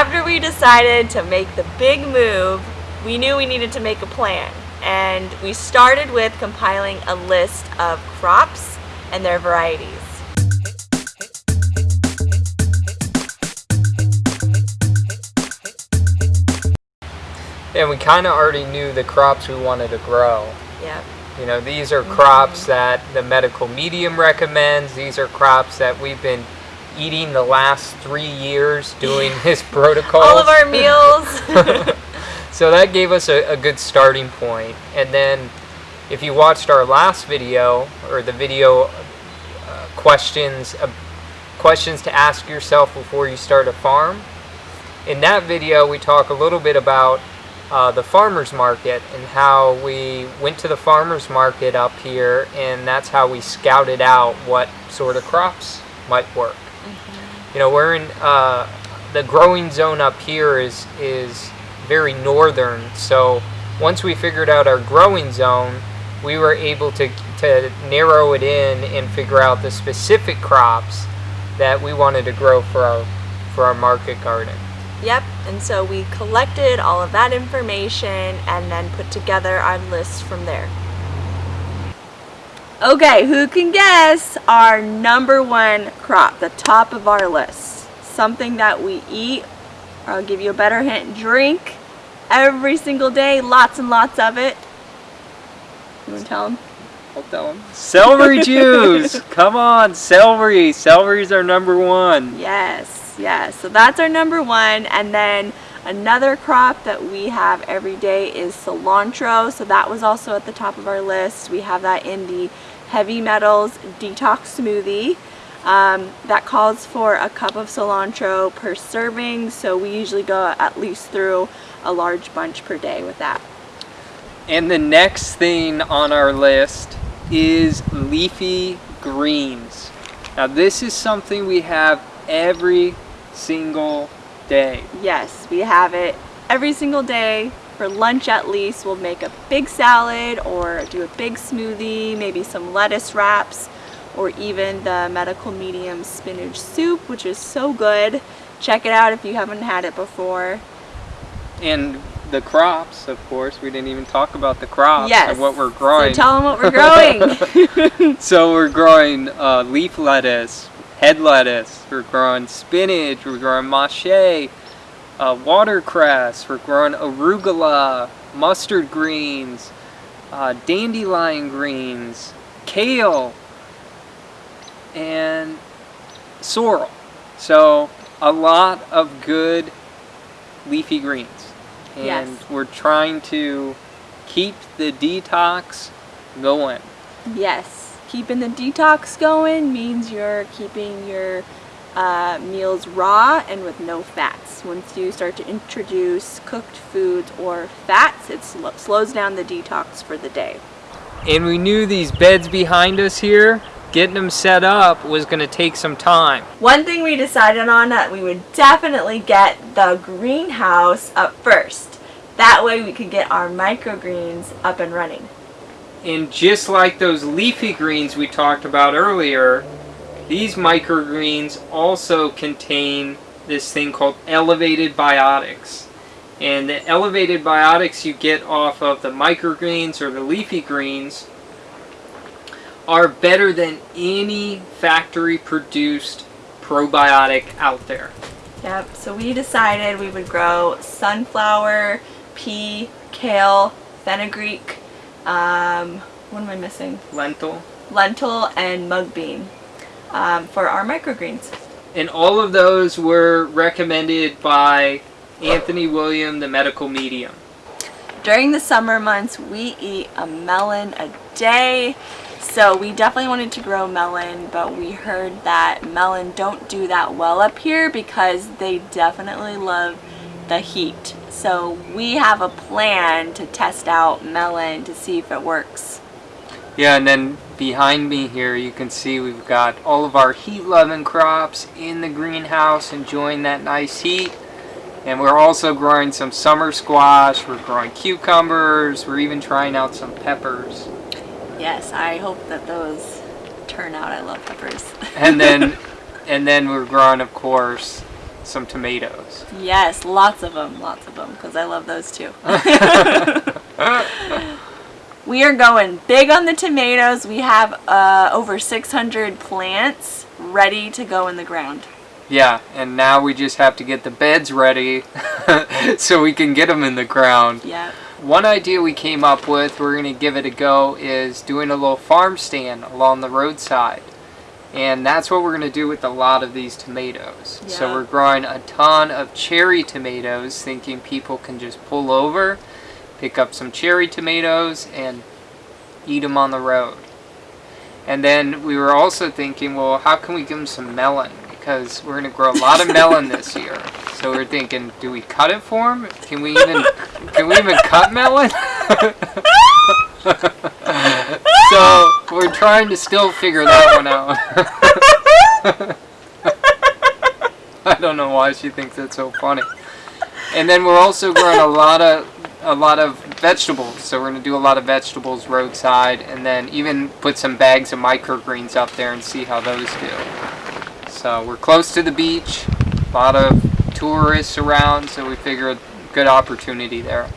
after we decided to make the big move, we knew we needed to make a plan. And we started with compiling a list of crops and their varieties. And we kind of already knew the crops we wanted to grow. Yep. You know, these are crops mm-hmm. that the medical medium recommends. These are crops that we've been eating the last three years doing his protocol. All of our meals. so that gave us a, a, good starting point. And then if you watched our last video, or the video uh, questions, uh, questions to ask yourself before you start a farm, in that video we talk a little bit about uh, the farmer's market and how we went to the farmer's market up here and that's how we scouted out what sort of crops might work. You know, we're in uh, the growing zone up here is is very northern, so once we figured out our growing zone, we were able to to narrow it in and figure out the specific crops that we wanted to grow for our for our market garden. Yep, and so we collected all of that information and then put together our list from there. Okay, who can guess our number one crop, the top of our list? Something that we eat, I'll give you a better hint, drink every single day, lots and lots of it. You want to tell them? I'll tell them. Celery juice! Come on, celery! Celery's our number one. Yes yes. so that's our number one. And then another crop that we have every day is cilantro. So that was also at the top of our list. We have that in the heavy metals detox smoothie. Um, that calls for a cup of cilantro per serving. So we usually go at least through a large bunch per day with that. And the next thing on our list is leafy greens. Now this is something we have every single day. Yes, we have it every single day. For lunch at least, we'll make a big salad or do a big smoothie, maybe some lettuce wraps, or even the medical medium spinach soup, which is so good. Check it out if you haven't had it before. And the crops, of course. We didn't even talk about the crops yes. and what we're growing. So tell them what we're growing. so we're growing uh, leaf lettuce, head lettuce, we're growing spinach, we're growing mache, uh, watercress, we're growing arugula, mustard greens, uh, dandelion greens, kale, and sorrel. So a lot of good leafy greens. And yes. we're trying to keep the detox going. Yes keeping the detox going means you're keeping your uh, meals raw and with no fats. Once you start to introduce cooked foods or fats, it sl slows down the detox for the day. And we knew these beds behind us here, getting them set up was going to take some time. One thing we decided on that we would definitely get the greenhouse up first. That way we could get our microgreens up and running. And just like those leafy greens we talked about earlier, these microgreens also contain this thing called elevated biotics. And the elevated biotics you get off of the microgreens or the leafy greens are better than any factory produced probiotic out there. Yep, so we decided we would grow sunflower, pea, kale, fenugreek, um, what am I missing? Lentil. Lentil and mung bean um, for our microgreens. And all of those were recommended by Anthony William, the medical medium. During the summer months, we eat a melon a day. So we definitely wanted to grow melon, but we heard that melon don't do that well up here because they definitely love the heat. So we have a plan to test out melon to see if it works. Yeah, and then behind me here you can see we've got all of our heat-loving crops in the greenhouse enjoying that nice heat. And we're also growing some summer squash, we're growing cucumbers, we're even trying out some peppers. Yes, I hope that those turn out. I love peppers. and then and then we're growing, of course, some tomatoes. Yes, lots of them, lots of them, because I love those too. we are going big on the tomatoes. We have uh, over 600 plants ready to go in the ground. Yeah, and now we just have to get the beds ready so we can get them in the ground. Yeah. One idea we came up with, we're going to give it a go, is doing a little farm stand along the roadside. And that's what we're going to do with a lot of these tomatoes. So we're growing a ton of cherry tomatoes, thinking people can just pull over, pick up some cherry tomatoes, and eat them on the road. And then we were also thinking, well, how can we give them some melon? Because we're going to grow a lot of melon this year. So we're thinking, do we cut it for them? Can we even can we even cut melon? so we're trying to still figure that one out. I don't know why she thinks that's so funny. And then we're also growing a lot of a lot of vegetables. So we're gonna do a lot of vegetables roadside, and then even put some bags of microgreens up there and see how those do. So we're close to the beach, a lot of tourists around, so we figure a good opportunity there.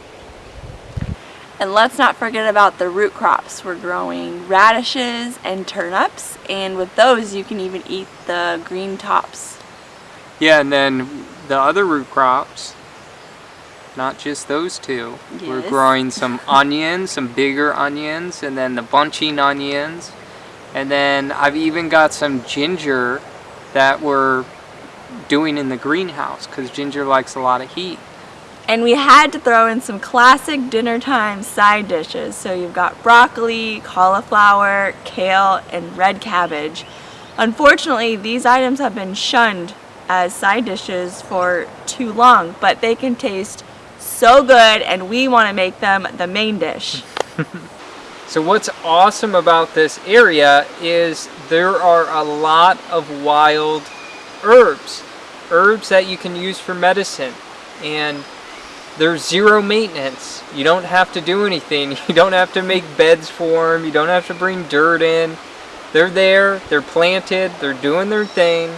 And let's not forget about the root crops. We're growing radishes and turnips, and with those you can even eat the green tops. Yeah, and then the other root crops, not just those two. We're growing some onions, some bigger onions, and then the bunching onions. And then I've even got some ginger that we're doing in the greenhouse because ginger likes a lot of heat. And we had to throw in some classic dinner time side dishes. So you've got broccoli, cauliflower, kale, and red cabbage. Unfortunately, these items have been shunned as side dishes for too long, but they can taste so good and we want to make them the main dish. So what's awesome about this area is there are a lot of wild herbs. Herbs that you can use for medicine. And there's zero maintenance. You don't have to do anything. You don't have to make beds for them. You don't have to bring dirt in. They're there, they're planted, they're doing their thing.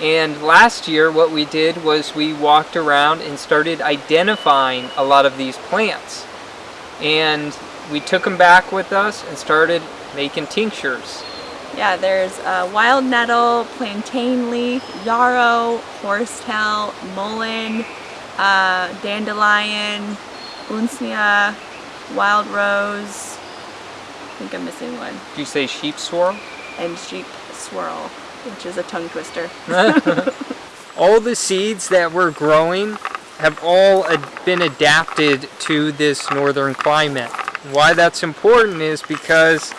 And last year what we did was we walked around and started identifying a lot of these plants. And we took them back with us and started making tinctures. Yeah, there's uh, wild nettle, plantain leaf, yarrow, horsetail, mullein, uh, dandelion, usnea, wild rose. I think I'm missing one. Did you say sheep sorrel? And sheep sorrel, which is a tongue twister. all the seeds that we're growing have all ad- been adapted to this northern climate. Why that's important is because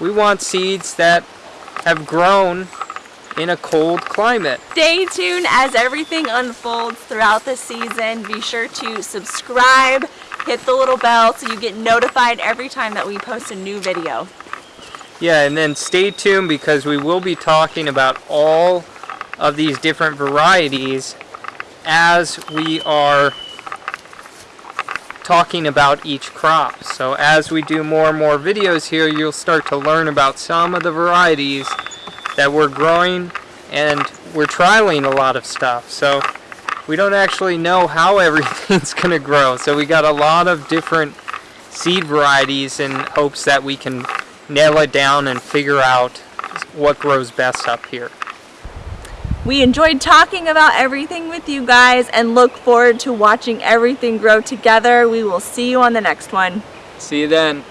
we want seeds that have grown in a cold climate. Stay tuned as everything unfolds throughout the season. Be sure to subscribe, hit the little bell so you get notified every time that we post a new video. Yeah, and then stay tuned because we will be talking about all of these different varieties as we are talking about each crop. So as we do more and more videos here, you'll start to learn about some of the varieties that we're growing and we're trialing a lot of stuff. So we don't actually know how everything's going to grow. So we got a lot of different seed varieties in hopes that we can nail it down and figure out what grows best up here. We enjoyed talking about everything with you guys and look forward to watching everything grow together. We will see you on the next one. See you then.